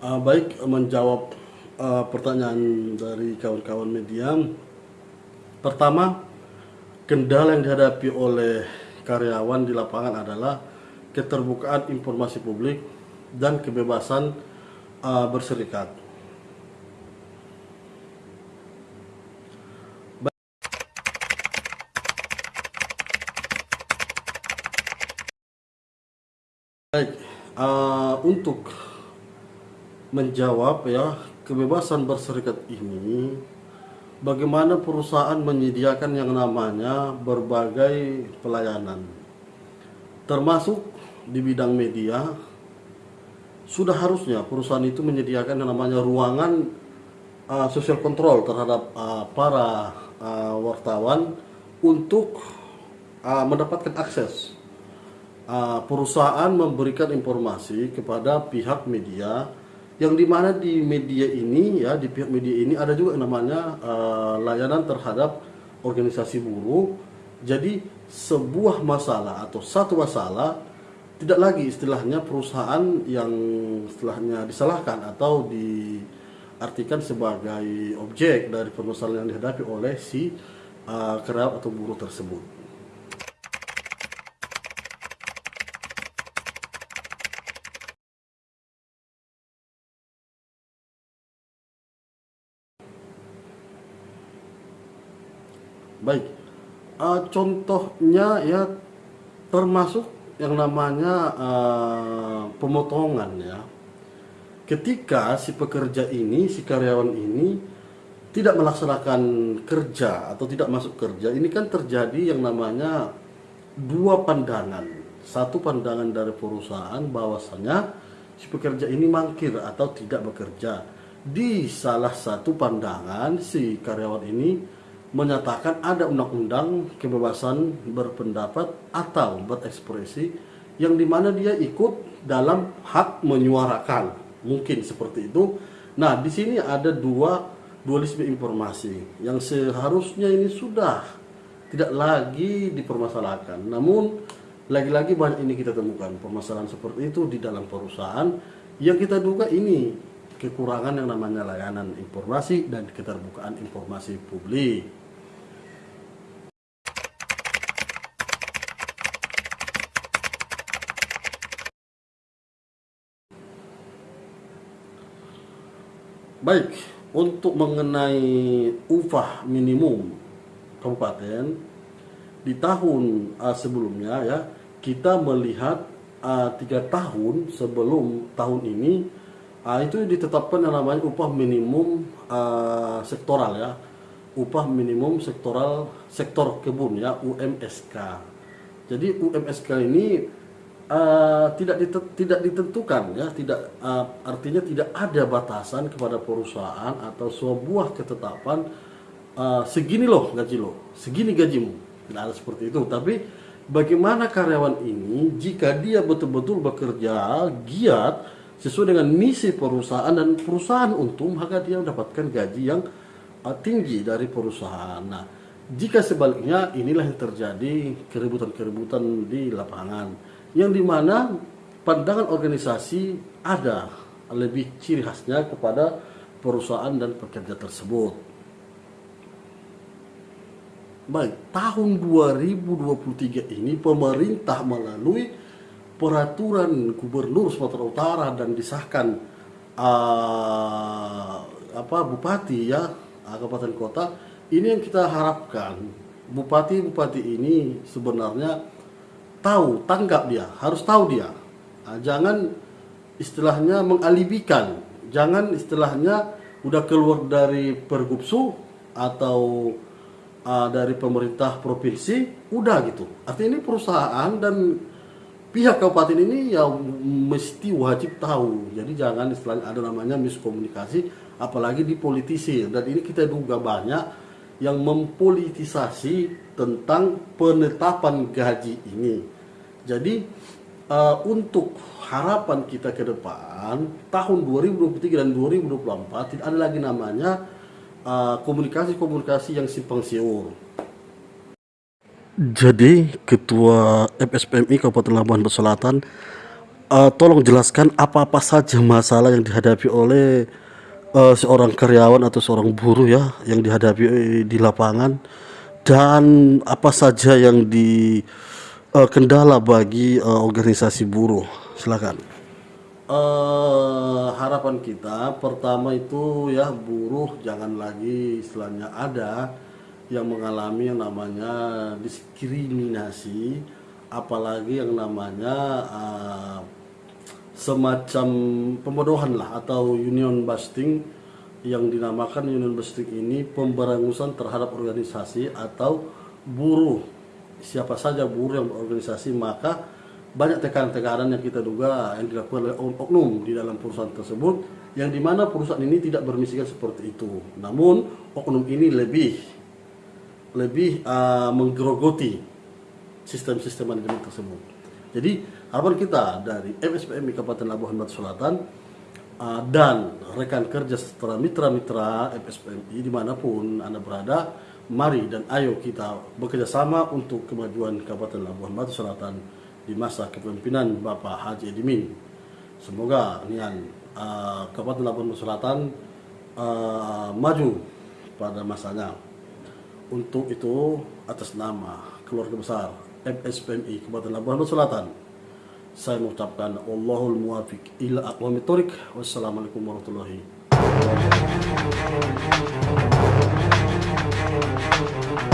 Uh, baik, menjawab uh, pertanyaan dari kawan-kawan media. Pertama, kendala yang dihadapi oleh karyawan di lapangan adalah keterbukaan informasi publik dan kebebasan uh, berserikat. Baik, uh, untuk menjawab ya kebebasan berserikat ini, bagaimana perusahaan menyediakan yang namanya berbagai pelayanan, termasuk di bidang media, sudah harusnya perusahaan itu menyediakan yang namanya ruangan uh, social control terhadap uh, para uh, wartawan untuk uh, mendapatkan akses. Uh, perusahaan memberikan informasi kepada pihak media yang di mana di media ini ya di pihak media ini ada juga yang namanya uh, layanan terhadap organisasi buruh jadi sebuah masalah atau satu masalah tidak lagi istilahnya perusahaan yang istilahnya disalahkan atau diartikan sebagai objek dari permasalahan yang dihadapi oleh si uh, karyawan atau buruh tersebut. Baik, uh, contohnya ya termasuk yang namanya uh, pemotongan ya. Ketika si pekerja ini, si karyawan ini tidak melaksanakan kerja atau tidak masuk kerja, ini kan terjadi yang namanya dua pandangan. Satu pandangan dari perusahaan bahwasanya si pekerja ini mangkir atau tidak bekerja. Di salah satu pandangan si karyawan ini menyatakan ada undang-undang kebebasan berpendapat atau berekspresi yang di mana dia ikut dalam hak menyuarakan. Mungkin seperti itu. Nah di sini ada dua dualisme informasi yang seharusnya ini sudah tidak lagi dipermasalahkan. Namun lagi-lagi banyak ini kita temukan permasalahan seperti itu di dalam perusahaan. Yang kita duga ini kekurangan yang namanya layanan informasi dan keterbukaan informasi publik. Baik, untuk mengenai upah minimum kabupaten di tahun uh, sebelumnya ya kita melihat uh, tiga tahun sebelum tahun ini uh, itu ditetapkan yang namanya upah minimum uh, sektoral ya. Upah minimum sektoral sektor kebun ya UMSK. Jadi UMSK ini uh, tidak tidak ditentukan ya tidak uh, artinya tidak ada batasan kepada perusahaan atau sebuah ketetapan uh, segini loh gaji lo segini gajimu. Tidak ada seperti itu. Tapi bagaimana karyawan ini jika dia betul-betul bekerja giat sesuai dengan misi perusahaan dan perusahaan untung maka dia mendapatkan gaji yang uh, tinggi dari perusahaan nah jika sebaliknya inilah yang terjadi keributan-keributan di lapangan yang di mana pandangan organisasi ada lebih ciri khasnya kepada perusahaan dan pekerja tersebut. Baik, tahun 2023 ini pemerintah melalui peraturan gubernur Sumatera Utara dan disahkan uh, apa bupati ya kabupaten kota ini yang kita harapkan bupati-bupati ini sebenarnya tahu, tanggap dia, harus tahu dia. Nah, jangan istilahnya mengalibikan, jangan istilahnya udah keluar dari pergubsu atau uh, dari pemerintah provinsi, udah gitu. Artinya ini perusahaan dan pihak kabupaten ini ya mesti wajib tahu. Jadi jangan istilahnya ada namanya miskomunikasi, apalagi di politisi. Dan ini kita duga banyak yang mempolitisasi tentang penetapan gaji ini. Jadi uh, untuk harapan kita ke depan tahun 2023 dan 2024 tidak ada lagi namanya eh, komunikasi-komunikasi uh, yang simpang siur. Jadi Ketua FSPMI Kabupaten Labuan Selatan eh, tolong jelaskan apa-apa saja masalah yang dihadapi oleh eh, seorang karyawan atau seorang buruh ya yang dihadapi eh, di lapangan dan apa saja yang di eh, kendala bagi eh, organisasi buruh. Silakan. Eh, harapan kita pertama itu ya buruh jangan lagi istilahnya ada yang mengalami yang namanya diskriminasi apalagi yang namanya eh, semacam pembodohan lah atau union busting yang dinamakan union busting ini pemberangusan terhadap organisasi atau buruh. Siapa saja buruh yang berorganisasi maka banyak tekanan-tekanan yang kita duga yang dilakukan oleh oknum di dalam perusahaan tersebut yang di mana perusahaan ini tidak bermisikan seperti itu. Namun oknum ini lebih lebih uh, menggerogoti sistem-sistem manajemen tersebut. Jadi harapan kita dari MSPMI Kabupaten Labuhan Batu Selatan uh, dan rekan kerja serta mitra-mitra MSPMI di mana pun anda berada, mari dan ayo kita bekerja sama untuk kemajuan Kabupaten Labuhan Batu Selatan di masa kepemimpinan Bapak Haji Edimin. Semoga nian uh, Kabupaten Labuhan Batu Selatan uh, maju pada masanya. Untuk itu atas nama keluarga besar MSPMI Kabupaten Labuhan Selatan. Saya mengucapkan Allahul muwafiq ila aqwamit thoriq wassalamualaikum warahmatullahi wabarakatuh.